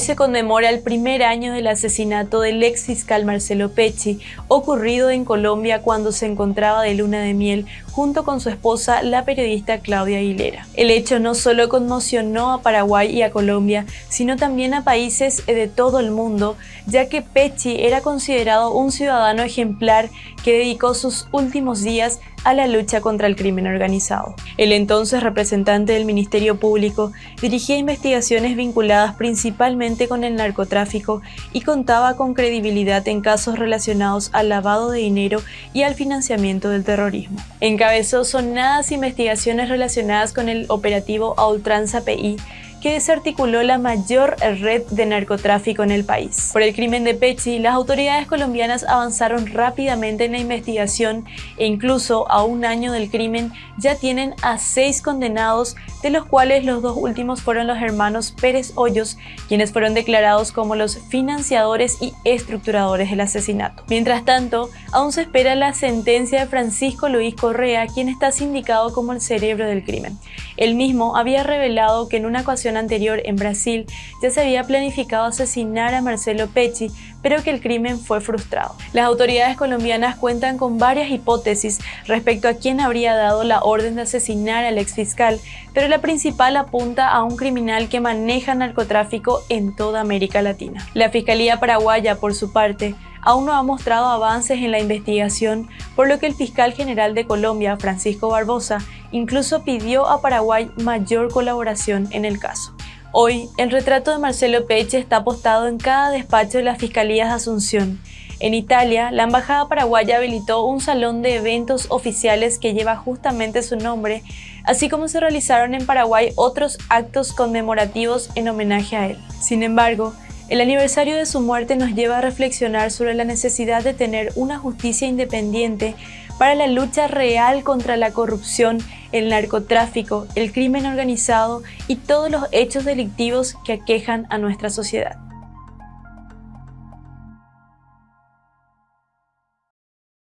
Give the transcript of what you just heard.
se conmemora el primer año del asesinato del ex fiscal Marcelo Pecci, ocurrido en Colombia cuando se encontraba de luna de miel junto con su esposa, la periodista Claudia Aguilera. El hecho no solo conmocionó a Paraguay y a Colombia, sino también a países de todo el mundo, ya que Pecci era considerado un ciudadano ejemplar que dedicó sus últimos días a la lucha contra el crimen organizado. El entonces representante del Ministerio Público dirigía investigaciones vinculadas principalmente con el narcotráfico y contaba con credibilidad en casos relacionados al lavado de dinero y al financiamiento del terrorismo. Encabezó sonadas investigaciones relacionadas con el operativo a ultranza PI que desarticuló la mayor red de narcotráfico en el país. Por el crimen de Pecci, las autoridades colombianas avanzaron rápidamente en la investigación e incluso a un año del crimen ya tienen a seis condenados, de los cuales los dos últimos fueron los hermanos Pérez Hoyos, quienes fueron declarados como los financiadores y estructuradores del asesinato. Mientras tanto, aún se espera la sentencia de Francisco Luis Correa, quien está sindicado como el cerebro del crimen. El mismo había revelado que en una ocasión anterior en Brasil ya se había planificado asesinar a Marcelo Pecci, pero que el crimen fue frustrado. Las autoridades colombianas cuentan con varias hipótesis respecto a quién habría dado la orden de asesinar al exfiscal, pero la principal apunta a un criminal que maneja narcotráfico en toda América Latina. La Fiscalía Paraguaya, por su parte, aún no ha mostrado avances en la investigación, por lo que el fiscal general de Colombia, Francisco Barbosa, incluso pidió a Paraguay mayor colaboración en el caso. Hoy, el retrato de Marcelo Peche está apostado en cada despacho de las Fiscalías de Asunción. En Italia, la Embajada Paraguaya habilitó un salón de eventos oficiales que lleva justamente su nombre, así como se realizaron en Paraguay otros actos conmemorativos en homenaje a él. Sin embargo, el aniversario de su muerte nos lleva a reflexionar sobre la necesidad de tener una justicia independiente para la lucha real contra la corrupción, el narcotráfico, el crimen organizado y todos los hechos delictivos que aquejan a nuestra sociedad.